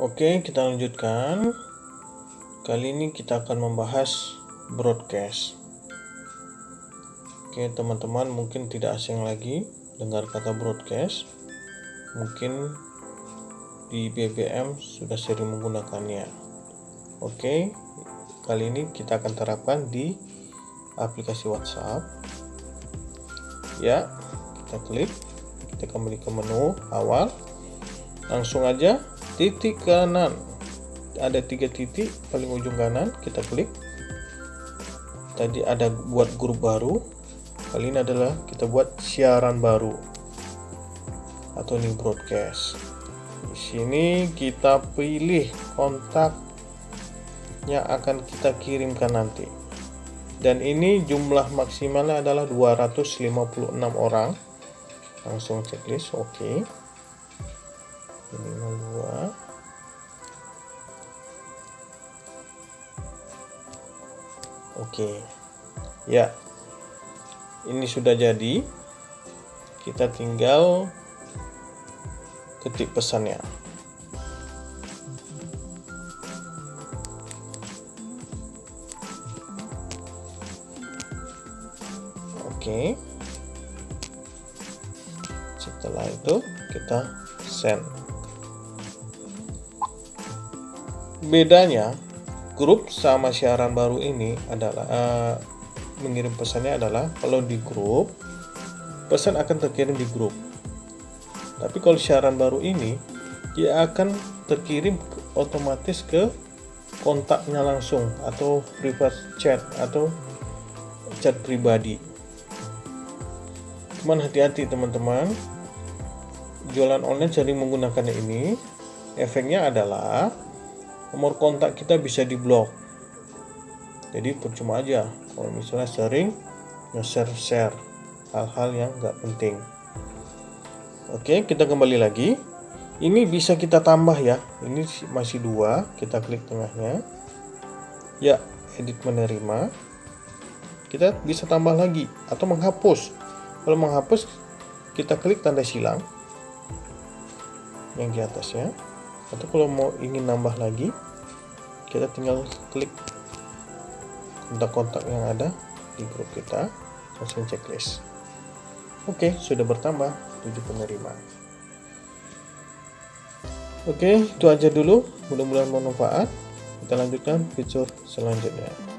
Oke, kita lanjutkan. Kali ini kita akan membahas broadcast. Oke, teman-teman mungkin tidak asing lagi dengar kata broadcast. Mungkin di BBM sudah sering menggunakannya. Oke, kali ini kita akan terapkan di aplikasi WhatsApp. Ya, kita klik, kita kembali ke menu awal. Langsung aja titik kanan. Ada tiga titik paling ujung kanan kita klik. Tadi ada buat grup baru kali ini adalah kita buat siaran baru atau new broadcast. Di sini kita pilih kontak yang akan kita kirimkan nanti. Dan ini jumlah maksimalnya adalah 256 orang. Langsung checklist oke. okay oke. Ya. Ini sudah jadi. Kita tinggal ketik pesannya. Oke. Setelah itu kita send bedanya grup sama siaran baru ini adalah uh, mengirim pesannya adalah kalau di grup pesan akan terkirim di grup. Tapi kalau siaran baru ini dia akan terkirim otomatis ke kontaknya langsung atau private chat atau chat pribadi. Cuman hati-hati teman-teman. Jualan online sering menggunakan ini. Efeknya adalah nomor kontak kita bisa diblok jadi percuma aja kalau misalnya sering nge-share-share hal-hal yang nggak penting. Oke kita kembali lagi. Ini bisa kita tambah ya. Ini masih dua kita klik tengahnya. Ya edit menerima. Kita bisa tambah lagi atau menghapus. Kalau menghapus kita klik tanda silang yang di atasnya atau kalau mau ingin nambah lagi kita tinggal klik kontak-kontak yang ada di grup kita langsung checklist. Oke sudah bertambah 7 penerima. Oke itu aja dulu. Mudah-mudahan bermanfaat. Kita lanjutkan fitur selanjutnya